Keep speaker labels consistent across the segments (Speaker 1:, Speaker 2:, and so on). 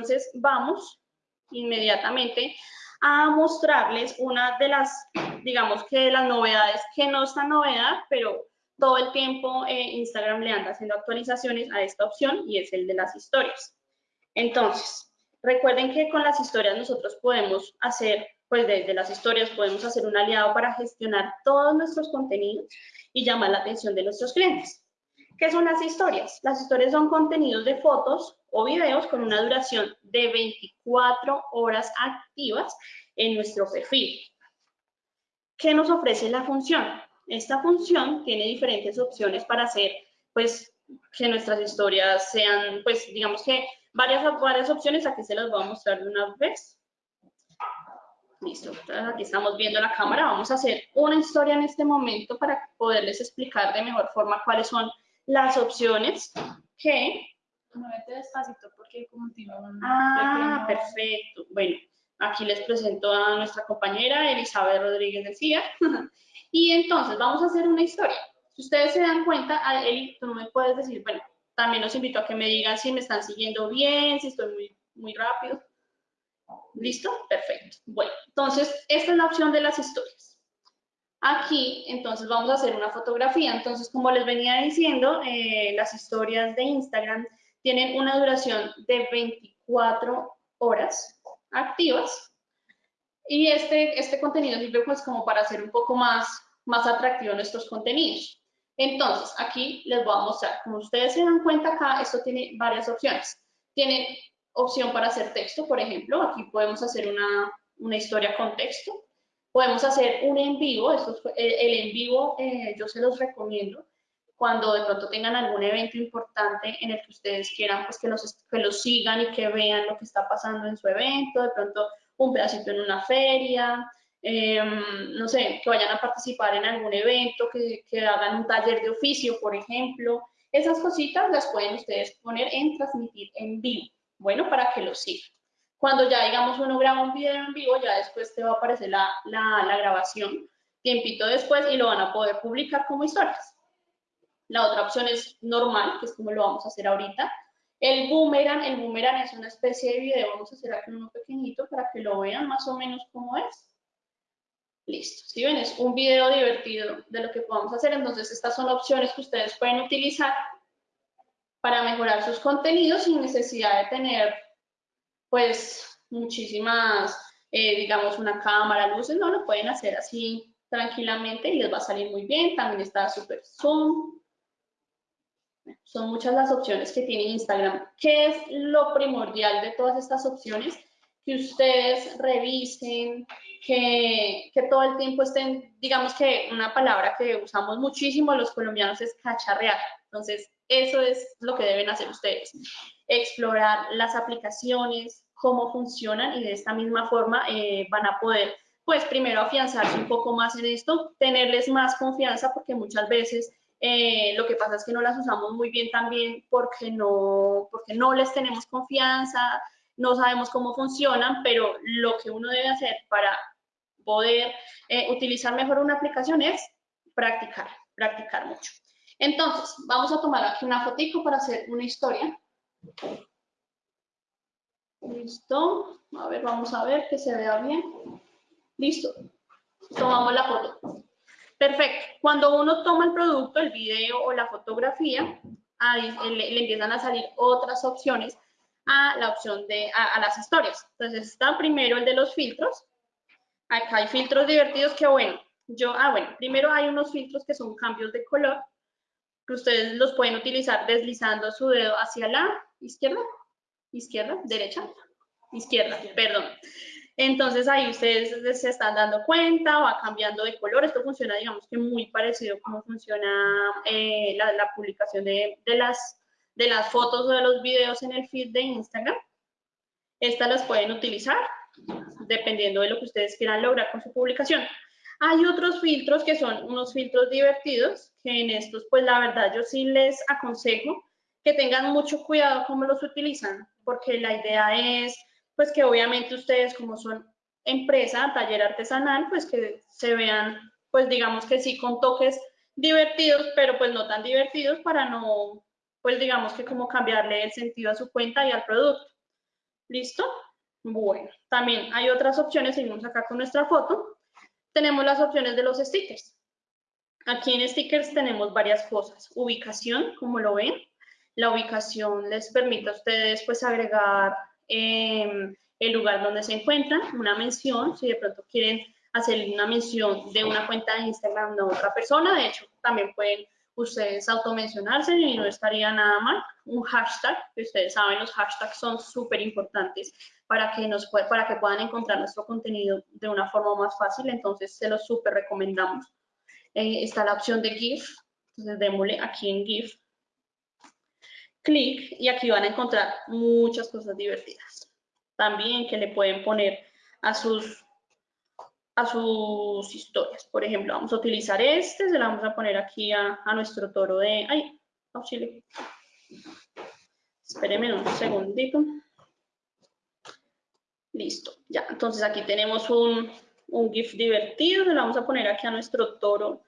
Speaker 1: Entonces vamos inmediatamente a mostrarles una de las, digamos que las novedades, que no es tan novedad, pero todo el tiempo eh, Instagram le anda haciendo actualizaciones a esta opción y es el de las historias. Entonces, recuerden que con las historias nosotros podemos hacer, pues desde las historias podemos hacer un aliado para gestionar todos nuestros contenidos y llamar la atención de nuestros clientes. ¿Qué son las historias? Las historias son contenidos de fotos o videos con una duración de 24 horas activas en nuestro perfil. ¿Qué nos ofrece la función? Esta función tiene diferentes opciones para hacer, pues, que nuestras historias sean, pues, digamos que varias, varias opciones, aquí se las voy a mostrar de una vez. Listo, aquí estamos viendo la cámara, vamos a hacer una historia en este momento para poderles explicar de mejor forma cuáles son las opciones que...
Speaker 2: Muévete despacito porque como tiene un
Speaker 1: Ah, perfecto. Bueno, aquí les presento a nuestra compañera Elizabeth Rodríguez Decía. y entonces vamos a hacer una historia. Si ustedes se dan cuenta, Eli, tú no me puedes decir, bueno, también los invito a que me digan si me están siguiendo bien, si estoy muy, muy rápido. ¿Listo? Perfecto. Bueno, entonces, esta es la opción de las historias. Aquí, entonces, vamos a hacer una fotografía. Entonces, como les venía diciendo, eh, las historias de Instagram tienen una duración de 24 horas activas. Y este, este contenido sirve pues como para hacer un poco más, más atractivo nuestros contenidos. Entonces, aquí les voy a mostrar. Como ustedes se dan cuenta acá, esto tiene varias opciones. Tiene opción para hacer texto, por ejemplo. Aquí podemos hacer una, una historia con texto. Podemos hacer un en vivo, esto el, en vivo eh, yo se los recomiendo cuando de pronto tengan algún evento importante en el que ustedes quieran pues que los, que los sigan y que vean lo que está pasando en su evento, de pronto un pedacito en una feria, em, no sé, que vayan a participar en algún evento, que, que hagan un taller de oficio, por ejemplo. Esas cositas las pueden ustedes poner en transmitir en vivo, bueno, para que los sigan. Cuando ya, digamos, uno graba un video en vivo, ya después te va a aparecer la, la, grabación, tiempito después, y lo van a poder publicar como historias. La otra opción es normal, que es como lo vamos a hacer ahorita. El boomerang, el boomerang es una especie de video, vamos a hacer aquí uno pequeñito para que lo vean más o menos cómo es. Listo, si ven, es un video divertido de lo que podemos hacer, entonces estas son opciones que ustedes pueden utilizar para mejorar sus contenidos sin necesidad de tener pues muchísimas, eh, digamos, una cámara, luces, no, lo pueden hacer así tranquilamente y les va a salir muy bien. También está Super Zoom. Son muchas las opciones que tiene Instagram. ¿Qué es lo primordial de todas estas opciones? Que ustedes revisen, que, que todo el tiempo estén, digamos que una palabra que usamos muchísimo los colombianos es cacharrear. Entonces, eso es lo que deben hacer ustedes. Explorar las aplicaciones, cómo funcionan y de esta misma forma eh, van a poder, pues primero afianzarse un poco más en esto, tenerles más confianza porque muchas veces eh, lo que pasa es que no las usamos muy bien también porque no, porque no les tenemos confianza, no sabemos cómo funcionan, pero lo que uno debe hacer para poder eh, utilizar mejor una aplicación es practicar, practicar mucho. Entonces, vamos a tomar aquí una fotico para hacer una historia. Listo. A ver, vamos a ver que se vea bien. Listo. Tomamos la foto. Perfecto. Cuando uno toma el producto, el video o la fotografía, le, empiezan a salir otras opciones a la opción de, a, las historias. Entonces está primero el de los filtros. Acá hay filtros divertidos que bueno, yo, ah bueno, primero hay unos filtros que son cambios de color ustedes los pueden utilizar deslizando su dedo hacia la izquierda, izquierda, derecha, izquierda, perdón. Entonces ahí ustedes se están dando cuenta, va cambiando de color. Esto funciona, digamos que muy parecido como funciona eh, la, publicación de, las, de las fotos o de los videos en el feed de Instagram. Estas las pueden utilizar dependiendo de lo que ustedes quieran lograr con su publicación. Hay otros filtros que son unos filtros divertidos, que en estos, pues la verdad, yo sí les aconsejo que tengan mucho cuidado cómo los utilizan, porque la idea es, pues que obviamente ustedes como son empresa, taller artesanal, pues que se vean, pues digamos que sí, con toques divertidos, pero pues no tan divertidos para no, pues digamos que como cambiarle el sentido a su cuenta y al producto. ¿Listo? Bueno, también hay otras opciones, seguimos acá con nuestra foto. Tenemos las opciones de los stickers. Aquí en stickers tenemos varias cosas. Ubicación, como lo ven. La ubicación les permite a ustedes pues agregar em, el lugar donde se encuentran, una mención, si de pronto quieren hacer una mención de una cuenta de Instagram de otra persona, de hecho también pueden ustedes automencionarse y no estaría nada mal. Un hashtag, que ustedes saben, los hashtags son súper importantes para que, nos para que puedan encontrar nuestro contenido de una forma más fácil, entonces se los súper recomendamos. Eh, está la opción de GIF, entonces démosle aquí en GIF, clic y aquí van a encontrar muchas cosas divertidas. También que le pueden poner a sus a sus historias. Por ejemplo, vamos a utilizar este, se la vamos a poner aquí a, nuestro toro de... ¡Ay! Auxilio. Espérenme un segundito. Listo, ya. Entonces aquí tenemos un, un GIF divertido, se lo vamos a poner aquí a nuestro toro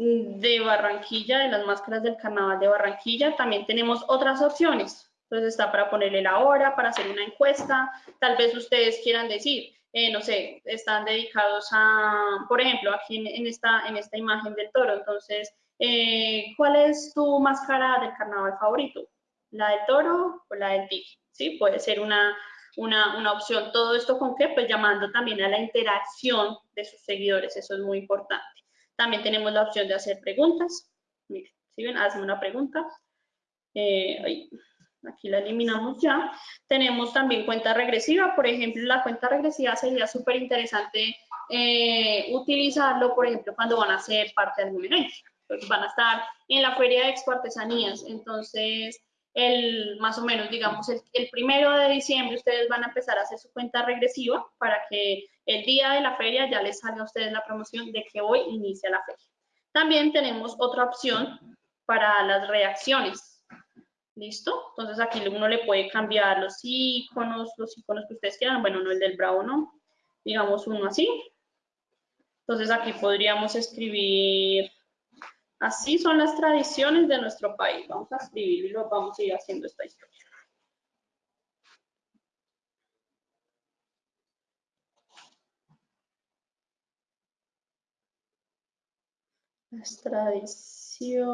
Speaker 1: de Barranquilla, de las máscaras del carnaval de Barranquilla. También tenemos otras opciones. Entonces está para ponerle la hora, para hacer una encuesta. Tal vez ustedes quieran decir, eh, no sé, están dedicados a, por ejemplo, aquí en, esta, en esta imagen del toro. Entonces, eh, ¿cuál es tu máscara del carnaval favorito? ¿La del toro o la del tigre? ¿Sí? Puede ser una, una, opción. Todo esto con qué? Pues llamando también a la interacción de sus seguidores. Eso es muy importante. También tenemos la opción de hacer preguntas. Miren, si ven, hazme una pregunta. Eh, aquí la eliminamos ya. Tenemos también cuenta regresiva, por ejemplo, la cuenta regresiva sería súper interesante eh, utilizarlo, por ejemplo, cuando van a ser parte de algún evento. Pues van a estar en la Feria de Expo Artesanías, entonces, el, más o menos, digamos, el, el, primero de diciembre ustedes van a empezar a hacer su cuenta regresiva para que el día de la feria ya les salga a ustedes la promoción de que hoy inicia la feria. También tenemos otra opción para las reacciones. ¿Listo? Entonces aquí uno le puede cambiar los iconos, los iconos que ustedes quieran. Bueno, no el del bravo, ¿no? Digamos uno así. Entonces aquí podríamos escribir, así son las tradiciones de nuestro país. Vamos a escribirlo vamos a ir haciendo esta historia. Las tradiciones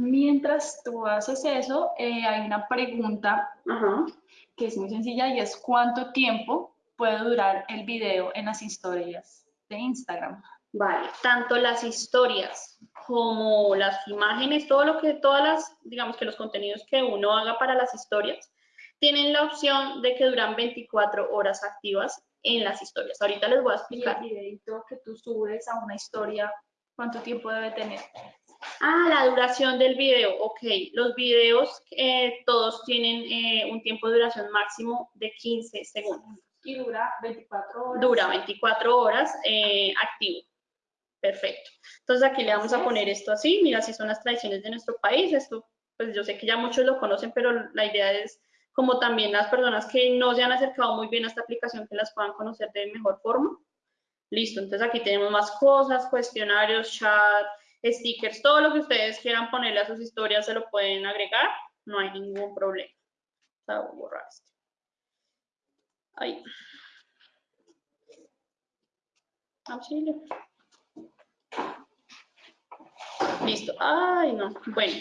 Speaker 2: Mientras tú haces eso, eh, hay una pregunta que es muy sencilla y es ¿cuánto tiempo puede durar el video en las historias de Instagram?
Speaker 1: Vale, tanto las historias como las imágenes, todo lo que, todas las, digamos que los contenidos que uno haga para las historias, tienen la opción de que duran 24 horas activas en las historias. Ahorita les voy a explicar.
Speaker 2: Y el videito que tú subes a una historia, ¿cuánto tiempo debe tener?
Speaker 1: Ah, la duración del video, ok. Los videos eh, todos tienen eh, un tiempo de duración máximo de 15 segundos.
Speaker 2: Y dura 24 horas.
Speaker 1: Dura 24 horas eh, activo. Perfecto. Entonces aquí le vamos a poner esto así. Mira, si son las tradiciones de nuestro país. Esto, pues yo sé que ya muchos lo conocen, pero la idea es como también las personas que no se han acercado muy bien a esta aplicación que las puedan conocer de mejor forma. Listo, entonces aquí tenemos más cosas, cuestionarios, chat, stickers, todo lo que ustedes quieran ponerle a sus historias se lo pueden agregar, no hay ningún problema. voy a borrar este. Ahí. Auxilio. Listo. Ay, no. Bueno,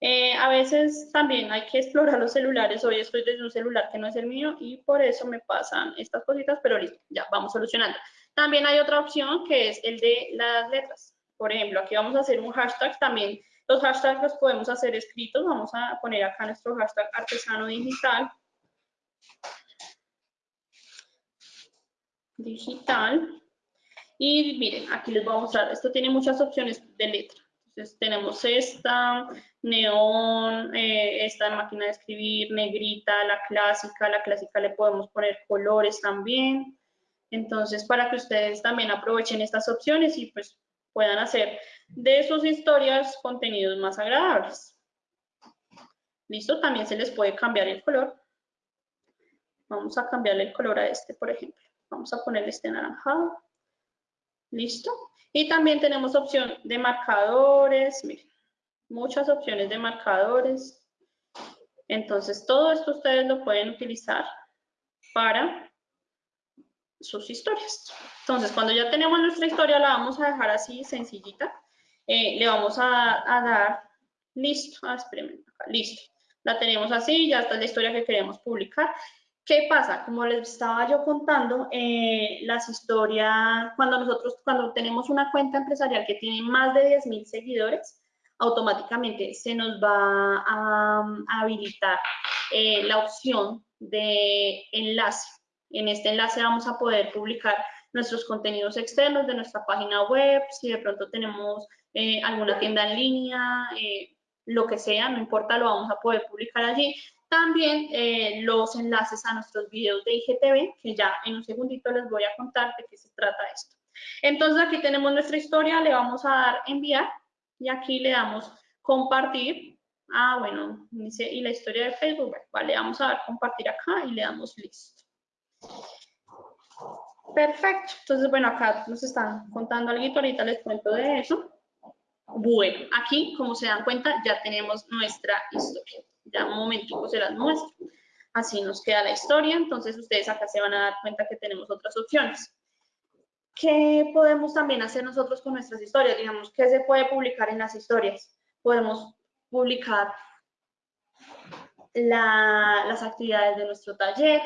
Speaker 1: eh, a veces también hay que explorar los celulares. Hoy estoy desde un celular que no es el mío y por eso me pasan estas cositas, pero listo, ya vamos solucionando. También hay otra opción que es el de las letras. Por ejemplo, aquí vamos a hacer un hashtag también. Los hashtags los podemos hacer escritos. Vamos a poner acá nuestro hashtag artesano digital. Digital. Y miren, aquí les voy a mostrar. Esto tiene muchas opciones de letra. Entonces tenemos esta, neón, eh, esta máquina de escribir, negrita, la clásica. La clásica le podemos poner colores también. Entonces, para que ustedes también aprovechen estas opciones y pues puedan hacer de sus historias contenidos más agradables. ¿Listo? También se les puede cambiar el color. Vamos a cambiarle el color a este, por ejemplo. Vamos a ponerle este anaranjado. ¿Listo? Y también tenemos opción de marcadores. Miren, muchas opciones de marcadores. Entonces, todo esto ustedes lo pueden utilizar para sus historias. Entonces, cuando ya tenemos nuestra historia, la vamos a dejar así, sencillita. Eh, le vamos a, dar, listo, ah, listo. La tenemos así, ya está la historia que queremos publicar. ¿Qué pasa? Como les estaba yo contando, eh, las historias, cuando nosotros, cuando tenemos una cuenta empresarial que tiene más de 10.000 seguidores, automáticamente se nos va a, habilitar eh, la opción de enlace. En este enlace vamos a poder publicar nuestros contenidos externos de nuestra página web, si de pronto tenemos eh, alguna tienda en línea, eh, lo que sea, no importa, lo vamos a poder publicar allí. También los enlaces a nuestros videos de IGTV, que ya en un segundito les voy a contar de qué se trata esto. Entonces aquí tenemos nuestra historia, le vamos a dar enviar y aquí le damos compartir. Ah, bueno, dice, y la historia de Facebook, vale, vamos a dar compartir acá y le damos listo. Perfecto, entonces bueno, acá nos están contando algo, ahorita les cuento de eso. Bueno, aquí, como se dan cuenta, ya tenemos nuestra historia. Ya un momentico se las muestro. Así nos queda la historia, entonces ustedes acá se van a dar cuenta que tenemos otras opciones. ¿Qué podemos también hacer nosotros con nuestras historias? Digamos, ¿qué se puede publicar en las historias? Podemos publicar las actividades de nuestro taller,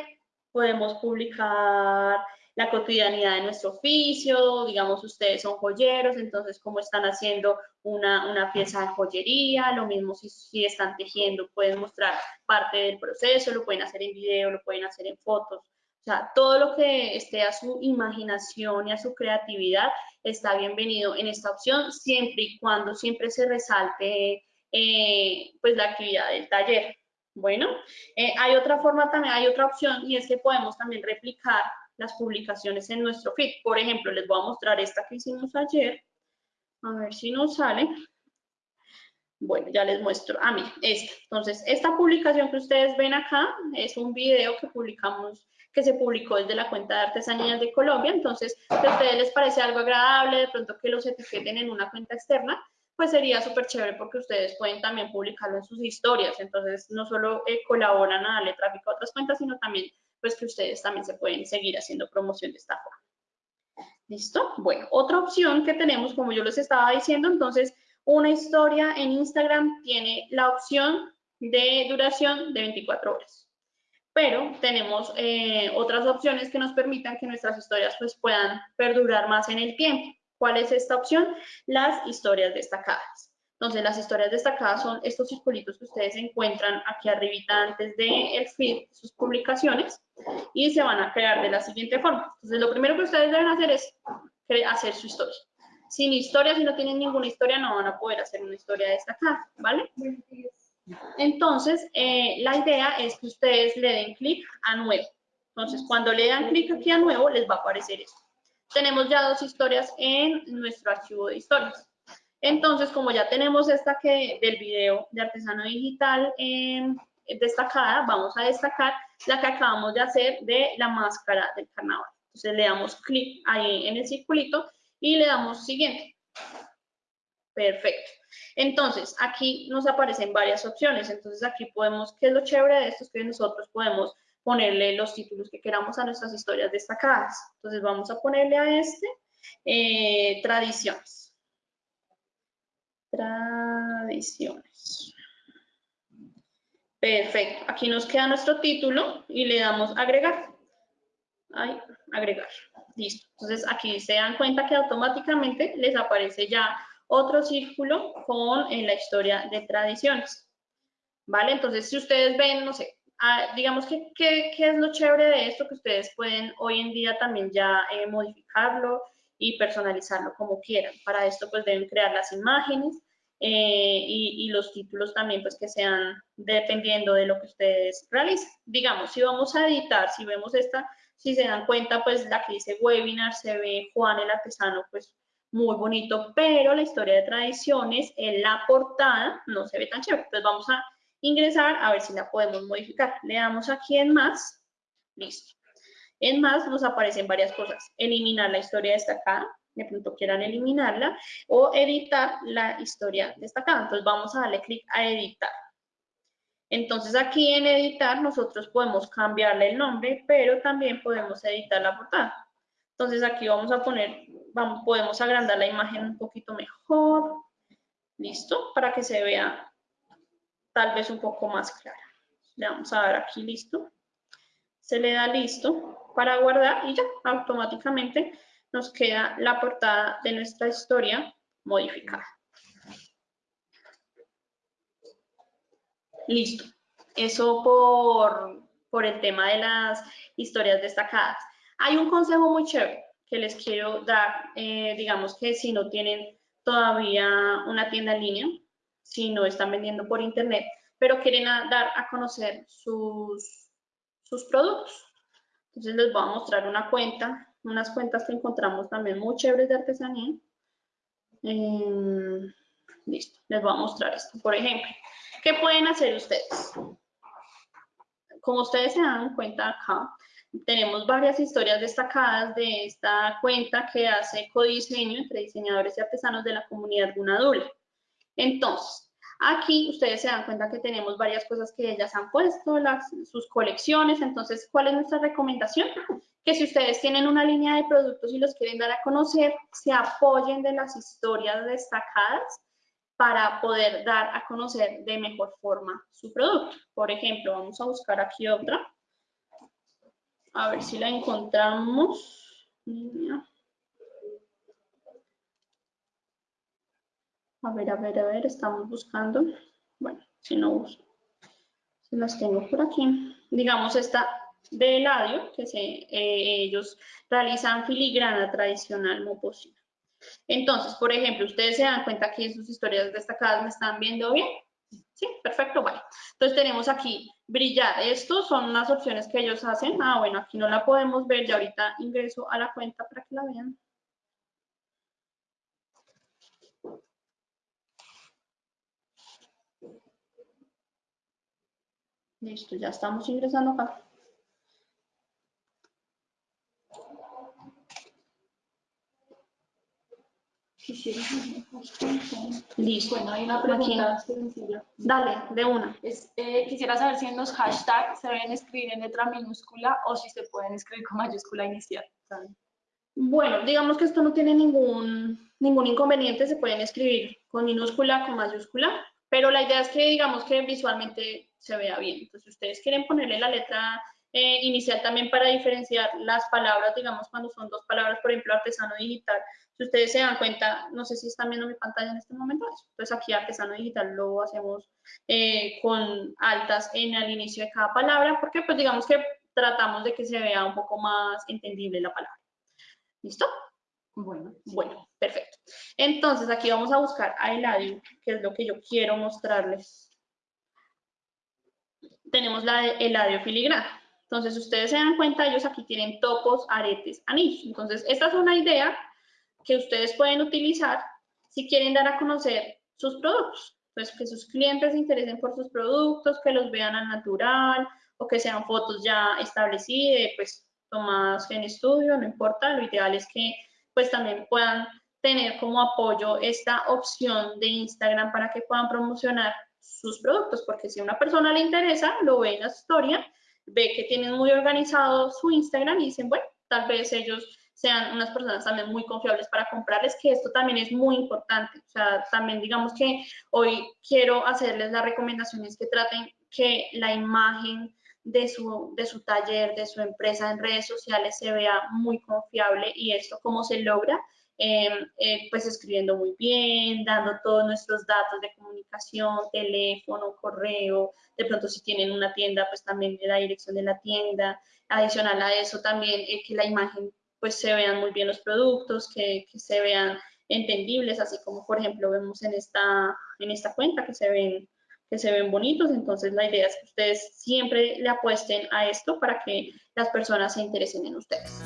Speaker 1: podemos publicar la cotidianidad de nuestro oficio, digamos ustedes son joyeros, entonces cómo están haciendo una, pieza de joyería, lo mismo si, si, están tejiendo, pueden mostrar parte del proceso, lo pueden hacer en video, lo pueden hacer en fotos, o sea, todo lo que esté a su imaginación y a su creatividad está bienvenido en esta opción, siempre y cuando siempre se resalte eh, pues la actividad del taller. Bueno, eh, hay otra forma también, hay otra opción y es que podemos también replicar las publicaciones en nuestro feed. Por ejemplo, les voy a mostrar esta que hicimos ayer. A ver si nos sale. Bueno, ya les muestro. A mí, esta. Entonces, esta publicación que ustedes ven acá es un video que publicamos que se publicó desde la cuenta de Artesanías de Colombia. Entonces, si a ustedes les parece algo agradable, de pronto que los etiqueten en una cuenta externa, pues sería súper chévere porque ustedes pueden también publicarlo en sus historias. Entonces, no solo eh, colaboran a darle tráfico a otras cuentas, sino también pues que ustedes también se pueden seguir haciendo promoción de esta forma. ¿Listo? Bueno, otra opción que tenemos, como yo les estaba diciendo, entonces, una historia en Instagram tiene la opción de duración de 24 horas pero tenemos eh, otras opciones que nos permitan que nuestras historias pues, puedan perdurar más en el tiempo. ¿Cuál es esta opción? Las historias destacadas. Entonces, las historias destacadas son estos circulitos que ustedes encuentran aquí arribita antes el feed, sus publicaciones, y se van a crear de la siguiente forma. Entonces, lo primero que ustedes deben hacer es hacer su historia. Sin historia, si no tienen ninguna historia, no van a poder hacer una historia destacada, ¿vale? Entonces, eh, la idea es que ustedes le den clic a nuevo. Entonces, cuando le dan clic aquí a nuevo, les va a aparecer esto. Tenemos ya dos historias en nuestro archivo de historias. Entonces, como ya tenemos esta que del video de artesano digital destacada, vamos a destacar la que acabamos de hacer de la máscara del carnaval. Entonces, le damos clic ahí en el circulito y le damos siguiente. Perfecto. Entonces, aquí nos aparecen varias opciones. Entonces, aquí podemos, ¿qué es lo chévere de esto? Es que nosotros podemos ponerle los títulos que queramos a nuestras historias destacadas. Entonces, vamos a ponerle a este, eh, tradiciones. Tradiciones. Perfecto. Aquí nos queda nuestro título y le damos agregar. Ay, agregar. Listo. Entonces, aquí se dan cuenta que automáticamente les aparece ya otro círculo con en la historia de tradiciones. ¿Vale? Entonces, si ustedes ven, no sé, ah, digamos que qué es lo chévere de esto, que ustedes pueden hoy en día también ya eh, modificarlo y personalizarlo como quieran. Para esto, pues deben crear las imágenes eh, y, los títulos también, pues que sean dependiendo de lo que ustedes realicen. Digamos, si vamos a editar, si vemos esta, si se dan cuenta, pues la que dice webinar, se ve Juan el artesano, pues muy bonito, pero la historia de tradiciones en la portada no se ve tan chévere. Entonces vamos a ingresar a ver si la podemos modificar. Le damos aquí en más, listo. En más nos aparecen varias cosas. Eliminar la historia destacada, de pronto quieran eliminarla o editar la historia destacada. Entonces vamos a darle clic a editar. Entonces aquí en editar nosotros podemos cambiarle el nombre, pero también podemos editar la portada. Entonces aquí vamos a poner, vamos, podemos agrandar la imagen un poquito mejor. Listo, para que se vea tal vez un poco más clara. Le vamos a dar aquí listo. Se le da listo para guardar y ya automáticamente nos queda la portada de nuestra historia modificada. Listo. Eso por, por el tema de las historias destacadas. Hay un consejo muy chévere que les quiero dar, eh, digamos que si no tienen todavía una tienda en línea, si no están vendiendo por internet, pero quieren dar a conocer sus, sus productos. Entonces les voy a mostrar una cuenta, unas cuentas que encontramos también muy chéveres de artesanía. Em, listo, les voy a mostrar esto. Por ejemplo, ¿qué pueden hacer ustedes? Como ustedes se dan cuenta acá, tenemos varias historias destacadas de esta cuenta que hace codiseño entre diseñadores y artesanos de la comunidad Gunadula. Entonces, aquí ustedes se dan cuenta que tenemos varias cosas que ellas han puesto, sus colecciones. Entonces, ¿cuál es nuestra recomendación? Que si ustedes tienen una línea de productos y los quieren dar a conocer, se apoyen de las historias destacadas para poder dar a conocer de mejor forma su producto. Por ejemplo, vamos a buscar aquí otra. A ver si la encontramos. A ver, a ver, a ver, estamos buscando. Bueno, si no uso. Si las tengo por aquí. Digamos esta de Eladio, que se, eh, ellos realizan filigrana tradicional moposina. Entonces, por ejemplo, ustedes se dan cuenta que sus historias destacadas me están viendo bien. Sí, perfecto, vale. Entonces tenemos aquí brillar. Estos son unas opciones que ellos hacen. Ah, bueno, aquí no la podemos ver. Ya ahorita ingreso a la cuenta para que la vean. Listo, ya estamos ingresando acá.
Speaker 2: Listo. Bueno, hay una pregunta sencilla.
Speaker 1: Dale, de una.
Speaker 2: Eh, quisiera saber si en los hashtags se deben escribir en letra minúscula o si se pueden escribir con mayúscula inicial.
Speaker 1: Bueno, digamos que esto no tiene ningún, ningún inconveniente, se pueden escribir con minúscula, con mayúscula, pero la idea es que digamos que visualmente se vea bien. Entonces, ustedes quieren ponerle la letra eh, inicial también para diferenciar las palabras, digamos, cuando son dos palabras, por ejemplo, artesano digital, si ustedes se dan cuenta, no sé si están viendo mi pantalla en este momento, entonces aquí artesano digital lo hacemos eh, con altas en el inicio de cada palabra, porque pues digamos que tratamos de que se vea un poco más entendible la palabra. ¿Listo?
Speaker 2: Bueno,
Speaker 1: bueno, perfecto. Entonces aquí vamos a buscar a Eladio, que es lo que yo quiero mostrarles. Tenemos la de Eladio filigrana. Entonces, ustedes se dan cuenta, ellos aquí tienen topos, aretes, anillos. Entonces, esta es una idea que ustedes pueden utilizar si quieren dar a conocer sus productos. Pues que sus clientes se interesen por sus productos, que los vean al natural o que sean fotos ya establecidas, pues tomadas en estudio, no importa. Lo ideal es que pues también puedan tener como apoyo esta opción de Instagram para que puedan promocionar sus productos, porque si a una persona le interesa, lo ve en la historia, ve que tienen muy organizado su Instagram y dicen, bueno, tal vez ellos sean unas personas también muy confiables para comprarles, que esto también es muy importante. O sea, también digamos que hoy quiero hacerles las recomendaciones que traten que la imagen de su, de su taller, de su empresa en redes sociales se vea muy confiable y esto cómo se logra, em, eh, pues escribiendo muy bien, dando todos nuestros datos de comunicación, teléfono, correo, de pronto si tienen una tienda, pues también la dirección de la tienda, adicional a eso también eh, que la imagen pues se vean muy bien los productos, que, se vean entendibles, así como por ejemplo vemos en esta, en esta cuenta que se ven que se ven bonitos, entonces la idea es que ustedes siempre le apuesten a esto para que las personas se interesen en ustedes.